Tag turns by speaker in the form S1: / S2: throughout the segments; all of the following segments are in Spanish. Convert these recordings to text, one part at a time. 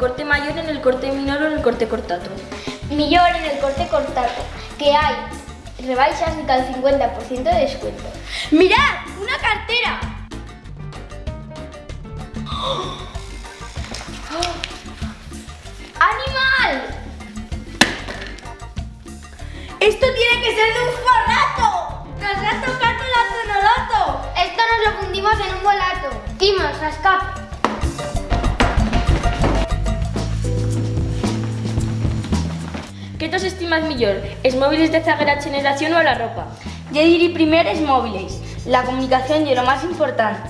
S1: corte mayor, en el corte menor o en el corte cortato.
S2: Millor en el corte cortato, que hay rebaixas de tal 50% de descuento.
S1: ¡Mirad! ¡Una cartera!
S2: ¡Animal!
S1: ¡Esto tiene que ser de un forrato! ¡Nos ha tocado la zonoloto!
S2: Esto nos lo fundimos en un volato. Timos, escape.
S1: ¿Qué tos estimas millor? ¿Es móviles de zaguera generación o la ropa? Yo diría primero es móviles. La comunicación es lo más importante.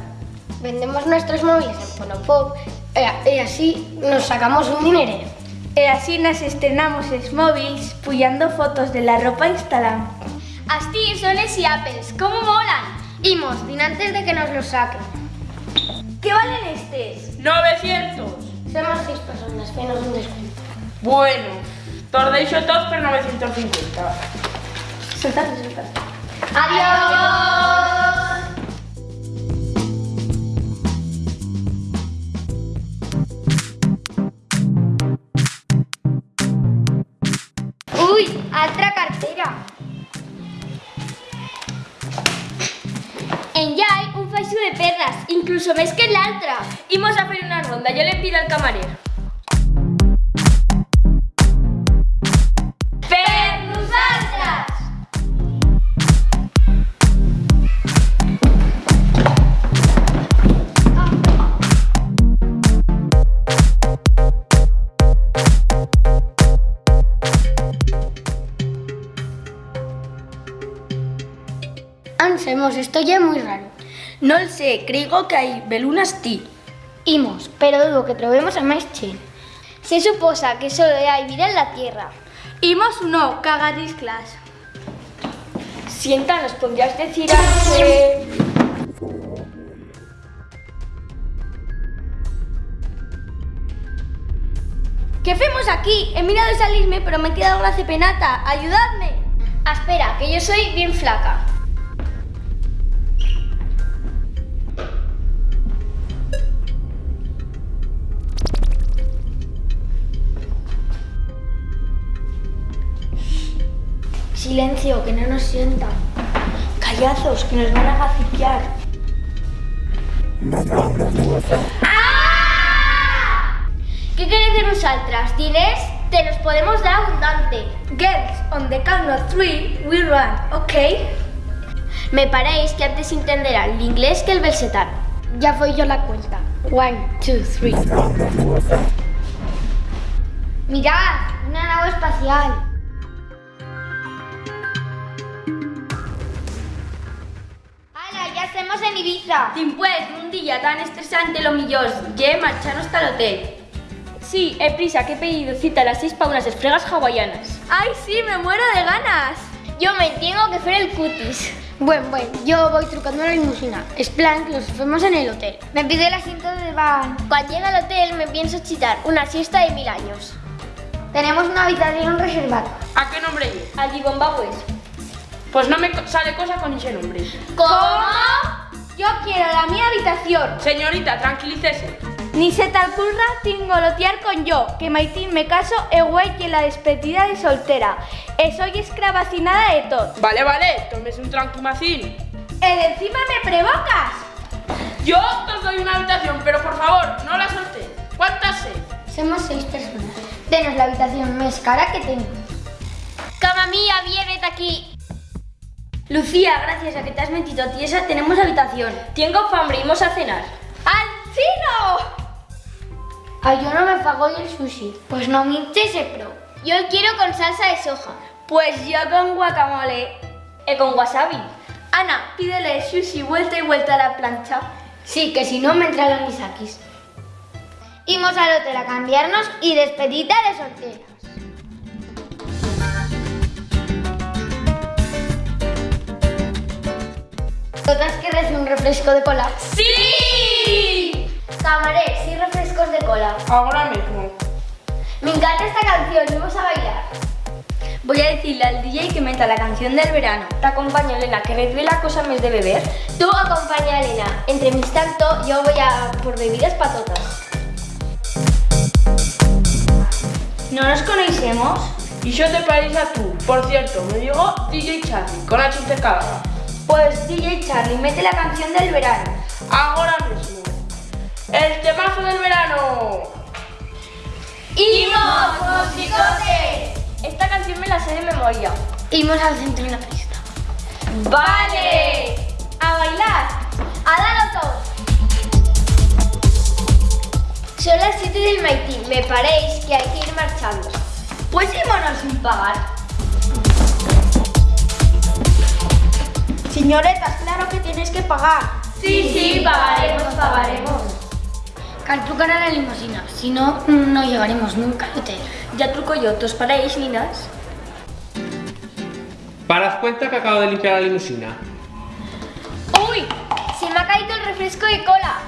S2: Vendemos nuestros móviles en Fonopop e, e así nos sacamos un dinero.
S3: E así nos estrenamos os móviles puyando fotos de la ropa instalada.
S2: Así son y Apples, ¿cómo molan? Imos, din antes de que nos los saquen.
S3: ¿Qué valen estes?
S4: 900.
S2: Somos seis personas, que nos un descuento.
S4: Bueno, tordeixo todos por 950.
S3: Soltate, soltate.
S2: ¡Adiós! Uy, altra cartera. En ya hay un faixo de perras, incluso més que l'altra.
S1: Imos a hacer una ronda, yo le pido al camarero.
S2: Esto ya es muy raro.
S1: No lo sé, creo que hay belunas ti.
S2: Imos, pero dudo que trobemos a máis chen. Se suposa que solo hai vida en la Tierra.
S3: Imos no, cagadis class.
S1: Sienta, ¿nos podrías decir hace... ¿Qué hacemos aquí? He mirado salirme, pero me he quedado la cepenata. ¡Ayudadme!
S2: Ah, espera, que yo soy bien flaca. Silencio, que no nos sientan.
S1: Callazos, que nos van a gaciquear.
S2: ¿Qué queréis de nosaltres? Diners? Te los podemos dar abundante.
S3: Girls, on the count of three, we run, okay?
S2: Me paréis que antes entenderá el inglés que el belsetano. Ya voy yo la cuenta. One, two, three. Mirad, una nave espacial. Estamos en Ibiza!
S1: Después de un día tan estresante, lo millor, ya marcharnos hasta el hotel. Sí, he prisa, que he pedido cita a las 6 para unas esfregas hawaianas.
S3: ¡Ay, sí, me muero de ganas!
S2: Yo me tengo que hacer el cutis. Bueno, bueno, yo voy trucando la limusina. Es plan que los hacemos en el hotel. Me pide el asiento de van. Cuando llegue al hotel me pienso chitar una siesta de mil años. Tenemos una habitación reservada.
S4: ¿A qué nombre es?
S1: Allí Bombabes.
S4: Pues no me sale cosa con ese nombre.
S2: ¿Cómo?
S3: Yo quiero la mi habitación.
S4: Señorita, tranquilícese.
S3: Ni se tal curra tingolotear con yo, que maitín me caso e güey que la despedida de soltera. E soy escravacinada de todo.
S4: Vale, vale, tómese un tranquimacín.
S3: E de encima me provocas.
S4: Yo os doy una habitación, pero por favor, no la solté. ¿Cuántas seis?
S2: Somos seis personas. Denos la habitación más cara que tengo. Cama mía, vienes aquí.
S1: Lucía, gracias a que te has metido tiesa, tenemos habitación. Tengo hambre, vamos a cenar.
S3: ¡Al chino!
S2: Ay, yo no me pago el sushi. Pues no me ese pro. Yo quiero con salsa de soja.
S1: Pues yo con guacamole y con wasabi.
S3: Ana, pídele sushi vuelta y vuelta a la plancha.
S2: Sí, que si no me entran los misakis. Imos al hotel a cambiarnos y despedida de solteras. ¿Todas querés un refresco de cola?
S4: ¡Sí!
S2: Camaré, sí refrescos de cola.
S4: Ahora mismo.
S2: Me encanta esta canción, vamos a bailar.
S1: Voy a decirle al DJ que meta la canción del verano. Te acompaño, Elena, que me la cosa mes de beber.
S2: Tú acompaña a Elena. Entre mis tanto, yo voy a por bebidas patotas.
S1: ¿No nos conocemos?
S4: ¿Y yo te parece a tú? Por cierto, me digo DJ Charlie, con H intercalada.
S1: Pues DJ Charlie, mete la canción del verano.
S4: Ahora mismo. El temazo del verano.
S1: ¡Imos, musicotes! Esta canción me la sé de memoria.
S2: Imos al centro en la pista.
S1: ¡Vale! ¡A bailar!
S2: ¡A dar todos! Son las 7 del Maitín. Me paréis que hay que ir marchando.
S1: Pues ímonos sin pagar.
S3: Señoretas, claro que tienes que pagar.
S1: Sí, sí, pagaremos, pagaremos.
S2: Cal trucar a la limusina, si no, no llegaremos nunca al hotel.
S1: Ya truco yo, ¿tos paráis, ninas?
S5: Parad cuenta que acabo de limpiar la limusina.
S2: ¡Uy! Se me ha caído el refresco de cola.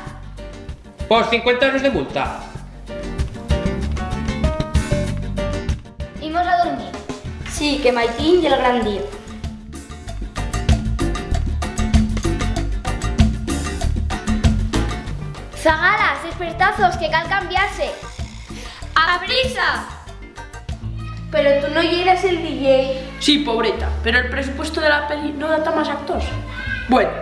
S5: Por 50 euros de multa.
S2: Imos a dormir.
S1: Sí, que Maitín y el gran día.
S2: Zagalas, despertazos, que cal cambiarse.
S1: ¡A prisa!
S3: Pero tú no llegas el DJ.
S4: Sí, pobreta, pero el presupuesto de la peli no data más actos. Bueno,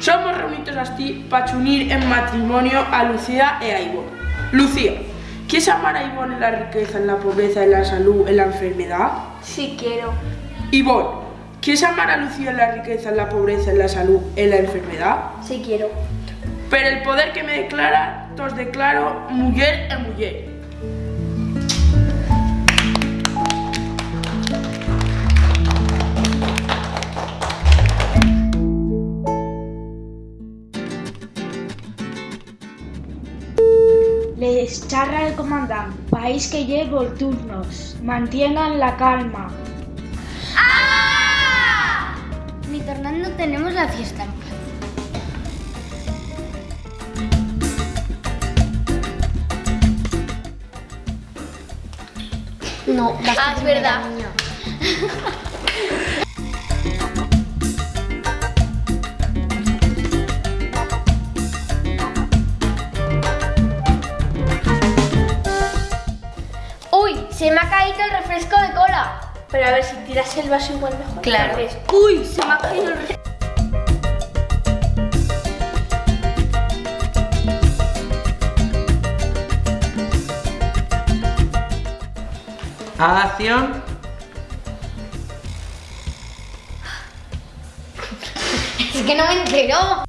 S4: somos reunidos así para unir en matrimonio a Lucía e a Ivonne. Lucía, ¿quieres amar a Ivonne en la riqueza, en la pobreza, en la salud, en la enfermedad?
S3: Sí quiero.
S4: Ivonne, ¿quieres amar a Lucía en la riqueza, en la pobreza, en la salud, en la enfermedad?
S3: Sí quiero.
S4: Pero el poder que me declara, os declaro mujer e mujer.
S6: Les charra el comandante. País que llevo turnos. Mantengan la calma.
S2: Ni tornando tenemos la fiesta No,
S1: Ah, es verdad.
S2: ¡Uy! Se me ha caído el refresco de cola.
S3: Pero a ver, si tiras el vaso igual mejor.
S1: Claro. ¡Uy! Se me ha caído el...
S5: Acción.
S2: Es que no me entero.